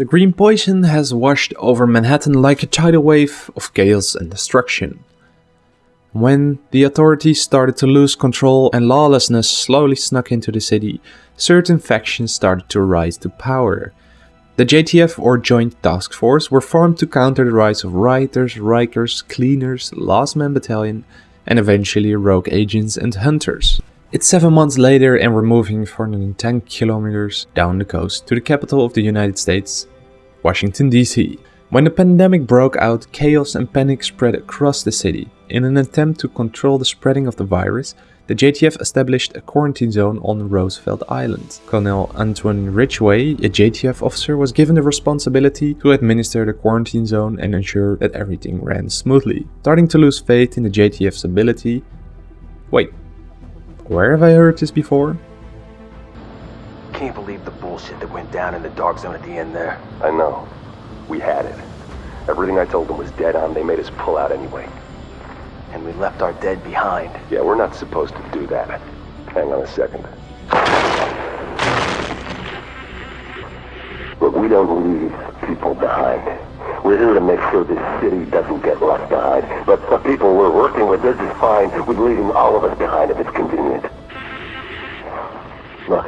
The green poison has washed over Manhattan like a tidal wave of chaos and destruction. When the authorities started to lose control and lawlessness slowly snuck into the city, certain factions started to rise to power. The JTF or Joint Task Force were formed to counter the rise of rioters, Rikers, cleaners, Last Man Battalion, and eventually rogue agents and hunters. It's 7 months later and we're moving 410 kilometers down the coast to the capital of the United States, Washington DC. When the pandemic broke out, chaos and panic spread across the city. In an attempt to control the spreading of the virus, the JTF established a quarantine zone on Roosevelt Island. Colonel Antwon Ridgway, a JTF officer, was given the responsibility to administer the quarantine zone and ensure that everything ran smoothly. Starting to lose faith in the JTF's ability... Wait, where have I heard this before? Can't believe the bullshit that went down in the dark zone at the end there. I know. We had it. Everything I told them was dead on. They made us pull out anyway. And we left our dead behind. Yeah, we're not supposed to do that. Hang on a second. But we don't leave people behind. We're here to make sure this city doesn't get left behind. But the people we're working with, they're just fine with leaving all of us behind if it's convenient. Look,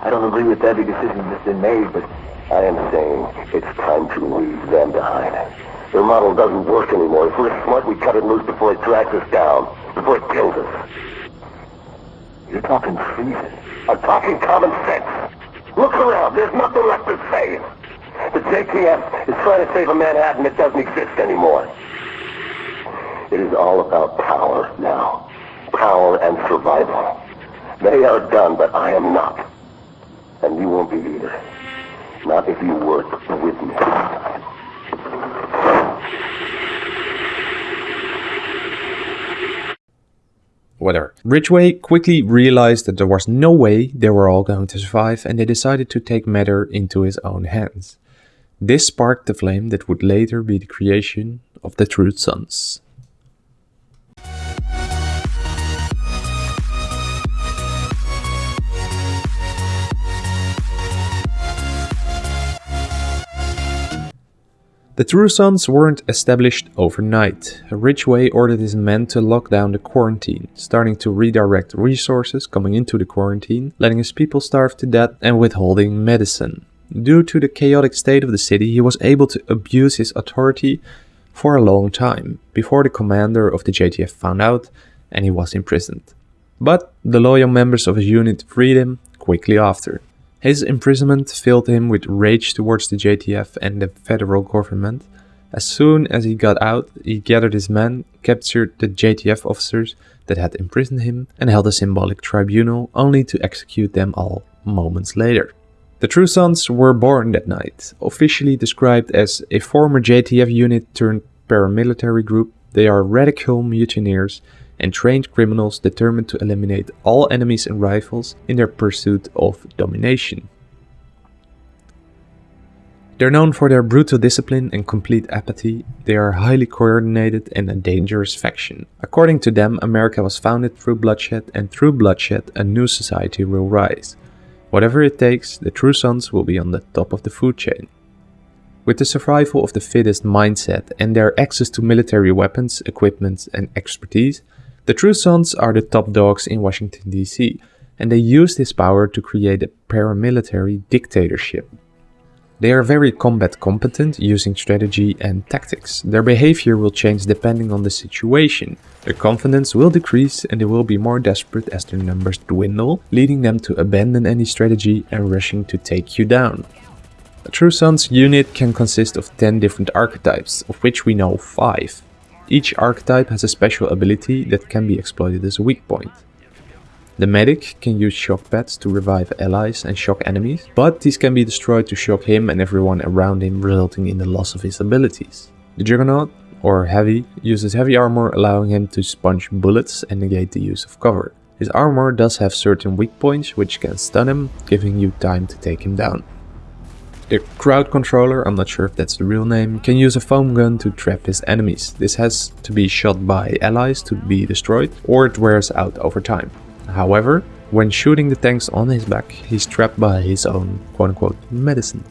I don't agree with every decision that's been made, but I am saying it's time to leave them behind. Their model doesn't work anymore. If we're smart, we cut it loose before it drags us down, before it kills us. You're talking treason. I'm talking common sense. Look around. There's nothing left to save. The JTF is trying to save a Manhattan that doesn't exist anymore. It is all about power now. Power and survival. They are done, but I am not. And you won't be either. Not if you work with me. Whatever. Ridgway quickly realized that there was no way they were all going to survive and they decided to take matter into his own hands. This sparked the flame that would later be the creation of the True Sons. The True Sons weren't established overnight. Ridgway ordered his men to lock down the quarantine, starting to redirect resources coming into the quarantine, letting his people starve to death and withholding medicine. Due to the chaotic state of the city, he was able to abuse his authority for a long time, before the commander of the JTF found out and he was imprisoned. But the loyal members of his unit freed him quickly after. His imprisonment filled him with rage towards the JTF and the federal government. As soon as he got out, he gathered his men, captured the JTF officers that had imprisoned him, and held a symbolic tribunal only to execute them all moments later. The True Sons were born that night. Officially described as a former JTF unit turned paramilitary group, they are radical mutineers and trained criminals determined to eliminate all enemies and rivals in their pursuit of domination. They're known for their brutal discipline and complete apathy. They are highly coordinated and a dangerous faction. According to them, America was founded through bloodshed and through bloodshed a new society will rise. Whatever it takes, the True Sons will be on the top of the food chain. With the survival of the fittest mindset and their access to military weapons, equipment and expertise, the True Sons are the top dogs in Washington DC, and they use this power to create a paramilitary dictatorship. They are very combat competent, using strategy and tactics. Their behavior will change depending on the situation. Their confidence will decrease and they will be more desperate as their numbers dwindle, leading them to abandon any strategy and rushing to take you down. A True Sons unit can consist of 10 different archetypes, of which we know 5. Each archetype has a special ability that can be exploited as a weak point. The medic can use shock pads to revive allies and shock enemies, but these can be destroyed to shock him and everyone around him resulting in the loss of his abilities. The Juggernaut, or Heavy, uses heavy armor allowing him to sponge bullets and negate the use of cover. His armor does have certain weak points which can stun him, giving you time to take him down. The crowd controller, I'm not sure if that's the real name, can use a foam gun to trap his enemies. This has to be shot by allies to be destroyed, or it wears out over time. However, when shooting the tanks on his back, he's trapped by his own quote-unquote medicine.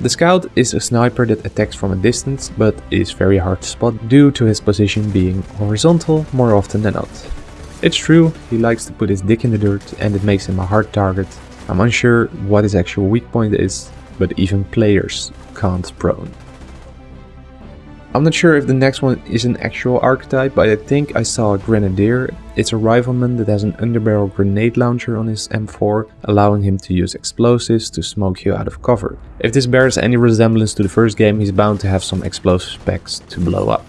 The scout is a sniper that attacks from a distance but is very hard to spot due to his position being horizontal more often than not. It's true, he likes to put his dick in the dirt and it makes him a hard target. I'm unsure what his actual weak point is, but even players can't prone. I'm not sure if the next one is an actual archetype, but I think I saw a Grenadier. It's a rifleman that has an underbarrel grenade launcher on his M4, allowing him to use explosives to smoke you out of cover. If this bears any resemblance to the first game, he's bound to have some explosive packs to blow up.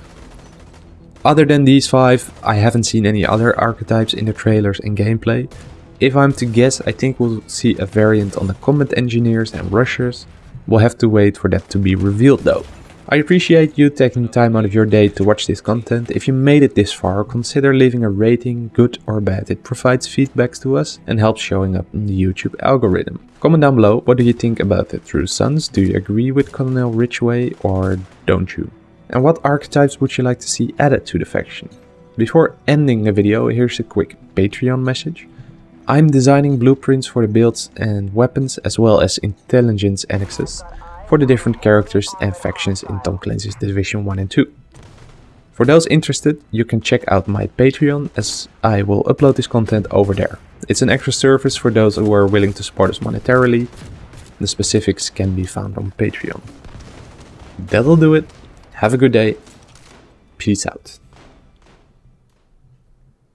Other than these 5, I haven't seen any other archetypes in the trailers and gameplay. If I'm to guess, I think we'll see a variant on the combat engineers and rushers. We'll have to wait for that to be revealed though. I appreciate you taking time out of your day to watch this content. If you made it this far, consider leaving a rating, good or bad. It provides feedbacks to us and helps showing up in the YouTube algorithm. Comment down below, what do you think about the True Sons? Do you agree with Colonel Ridgway or don't you? And what archetypes would you like to see added to the faction? Before ending the video, here's a quick Patreon message. I'm designing blueprints for the builds and weapons as well as intelligence annexes for the different characters and factions in Tom Clancy's Division 1 and 2. For those interested, you can check out my Patreon as I will upload this content over there. It's an extra service for those who are willing to support us monetarily. The specifics can be found on Patreon. That'll do it. Have a good day. Peace out.